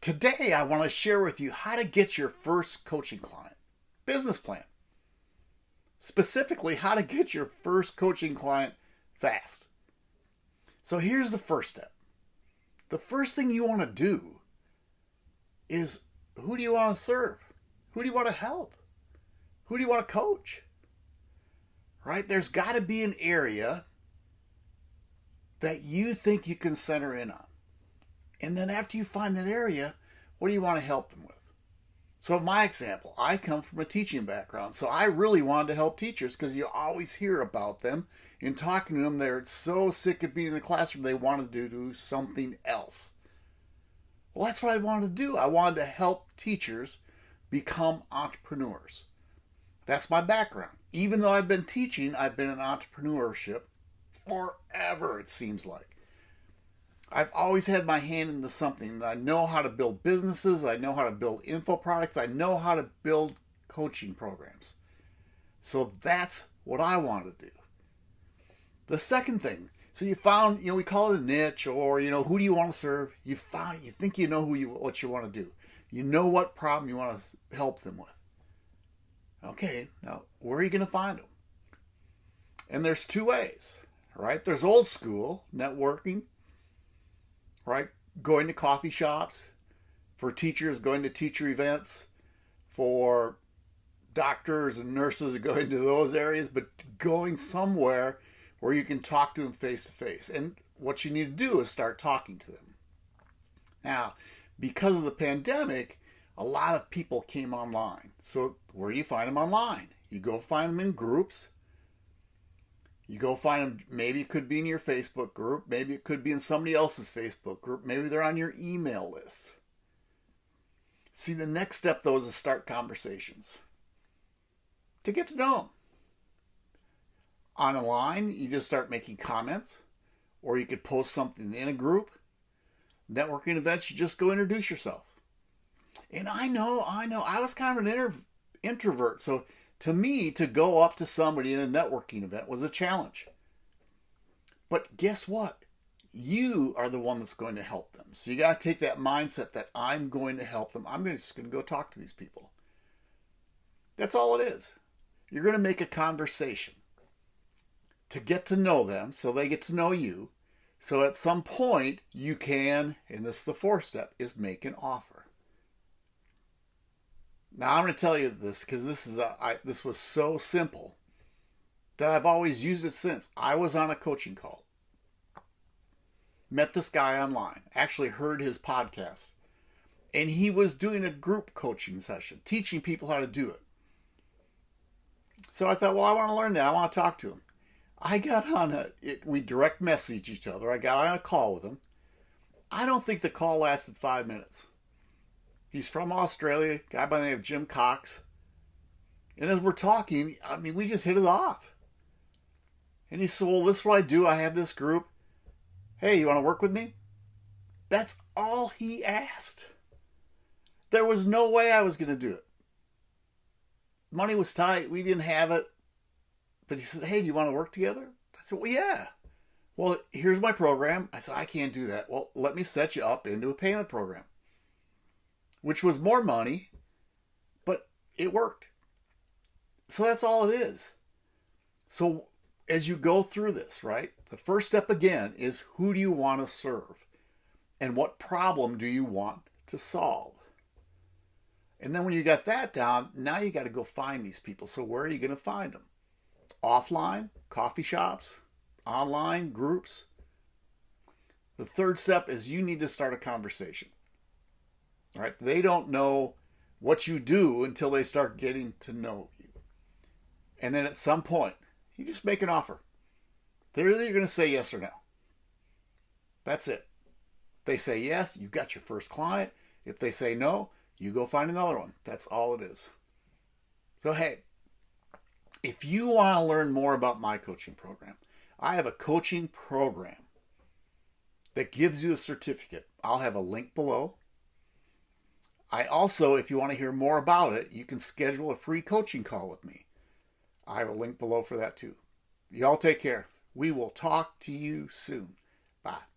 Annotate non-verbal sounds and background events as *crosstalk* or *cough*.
Today, I want to share with you how to get your first coaching client business plan. Specifically, how to get your first coaching client fast. So, here's the first step. The first thing you want to do is who do you want to serve? Who do you want to help? Who do you want to coach? Right? There's got to be an area that you think you can center in on. And then after you find that area, what do you want to help them with? So, my example, I come from a teaching background. So, I really wanted to help teachers because you always hear about them. In talking to them, they're so sick of being in the classroom, they wanted to do something else. Well, that's what I wanted to do. I wanted to help teachers become entrepreneurs. That's my background. Even though I've been teaching, I've been in entrepreneurship forever, it seems like. I've always had my hand into something. I know how to build businesses, I know how to build info products, I know how to build coaching programs. So that's what I want to do. The second thing, so you found, you know, we call it a niche or, you know, who do you want to serve? You found, you think you know who you, what you want to do. You know what problem you want to help them with. Okay, now where are you going to find them? And there's two ways, right? There's old school networking, right? Going to coffee shops, for teachers going to teacher events, for doctors and nurses *laughs* going to those areas, but going somewhere where you can talk to them face to face. And what you need to do is start talking to them. Now, because of the pandemic, a lot of people came online. So where do you find them online? You go find them in groups. You go find them, maybe it could be in your Facebook group. Maybe it could be in somebody else's Facebook group. Maybe they're on your email list. See, the next step, though, is to start conversations. To get to know them. Online, you just start making comments. Or you could post something in a group. Networking events, you just go introduce yourself. And I know, I know, I was kind of an introvert. So to me, to go up to somebody in a networking event was a challenge. But guess what? You are the one that's going to help them. So you got to take that mindset that I'm going to help them. I'm just going to go talk to these people. That's all it is. You're going to make a conversation to get to know them so they get to know you. So at some point, you can, and this is the fourth step, is make an offer. Now I'm going to tell you this because this is a, I, this was so simple that I've always used it since. I was on a coaching call, met this guy online, actually heard his podcast, and he was doing a group coaching session, teaching people how to do it. So I thought, well, I want to learn that. I want to talk to him. I got on a, it, we direct message each other. I got on a call with him. I don't think the call lasted five minutes. He's from Australia, guy by the name of Jim Cox. And as we're talking, I mean, we just hit it off. And he said, Well, this is what I do. I have this group. Hey, you want to work with me? That's all he asked. There was no way I was going to do it. Money was tight. We didn't have it. But he said, Hey, do you want to work together? I said, Well, yeah. Well, here's my program. I said, I can't do that. Well, let me set you up into a payment program which was more money, but it worked. So that's all it is. So as you go through this, right, the first step again is who do you want to serve? And what problem do you want to solve? And then when you got that down, now you got to go find these people. So where are you going to find them? Offline, coffee shops, online, groups. The third step is you need to start a conversation. Right? They don't know what you do until they start getting to know you. And then at some point, you just make an offer. They're either going to say yes or no. That's it. They say yes, you got your first client. If they say no, you go find another one. That's all it is. So, hey, if you want to learn more about my coaching program, I have a coaching program that gives you a certificate. I'll have a link below. I also, if you want to hear more about it, you can schedule a free coaching call with me. I have a link below for that too. Y'all take care. We will talk to you soon. Bye.